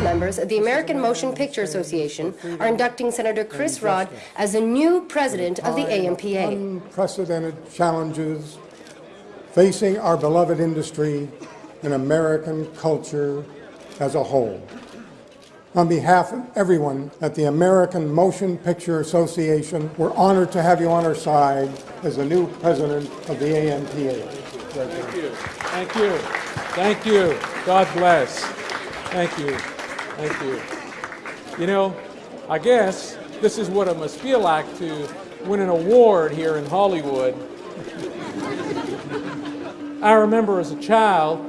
board members of the American Motion Picture Association are inducting Senator Chris Rod as the new president of the AMPA. Unprecedented challenges facing our beloved industry and American culture as a whole. On behalf of everyone at the American Motion Picture Association, we're honored to have you on our side as the new president of the AMPA. Thank you. Thank you. Thank you. God bless. Thank you. Thank you. You know, I guess this is what it must feel like to win an award here in Hollywood. I remember as a child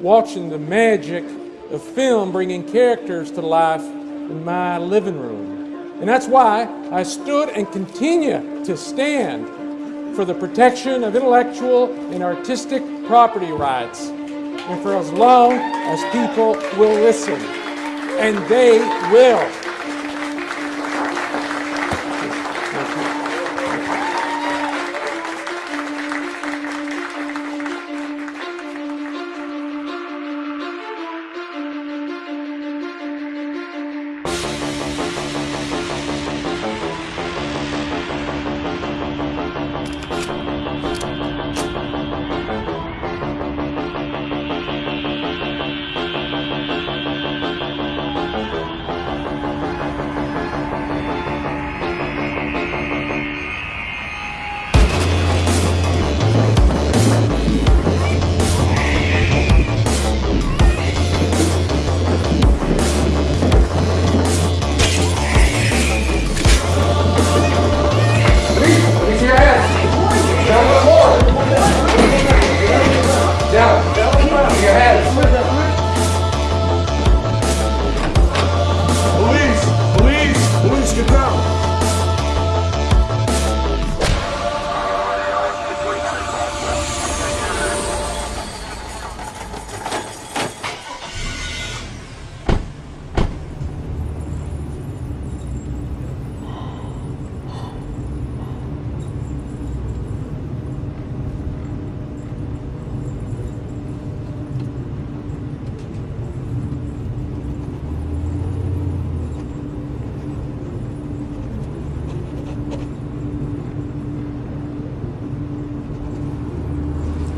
watching the magic of film bringing characters to life in my living room. And that's why I stood and continue to stand for the protection of intellectual and artistic property rights, and for as long as people will listen. And they will.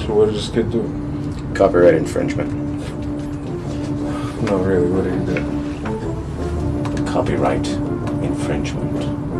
So what did this kid do? Copyright infringement. No, really, what did he do? Copyright infringement.